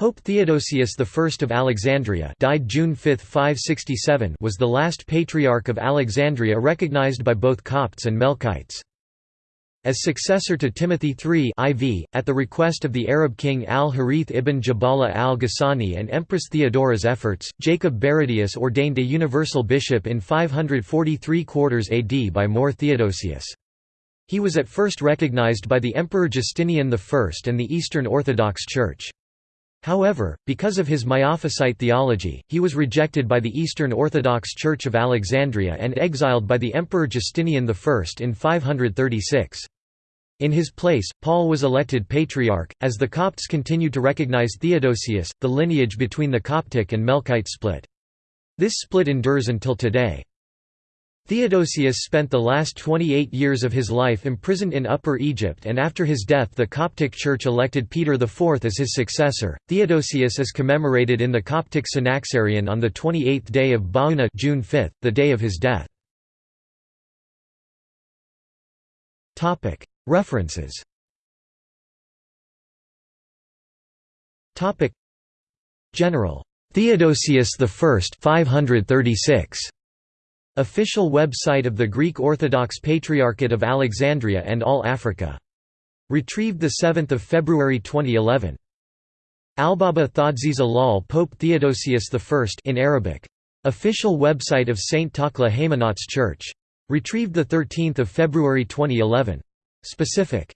Pope Theodosius I of Alexandria died June 5, 567 was the last Patriarch of Alexandria recognized by both Copts and Melkites. As successor to Timothy III IV, at the request of the Arab king al-Harith ibn Jabala al-Ghassani and Empress Theodora's efforts, Jacob Baradaeus ordained a universal bishop in 543 quarters AD by More Theodosius. He was at first recognized by the Emperor Justinian I and the Eastern Orthodox Church. However, because of his Miaphysite theology, he was rejected by the Eastern Orthodox Church of Alexandria and exiled by the Emperor Justinian I in 536. In his place, Paul was elected patriarch, as the Copts continued to recognize Theodosius, the lineage between the Coptic and Melkite split. This split endures until today. Theodosius spent the last 28 years of his life imprisoned in Upper Egypt and after his death the Coptic Church elected Peter IV as his successor. Theodosius is commemorated in the Coptic Synaxarion on the 28th day of Ba'una June 5, the day of his death. Topic: References Topic: General. Theodosius I 536. Official website of the Greek Orthodox Patriarchate of Alexandria and All Africa. Retrieved 7 February 2011. Albaba Thodsiz Alal Pope Theodosius I in Arabic. Official website of St. Takla Haymanots Church. Retrieved 13 February 2011. Specific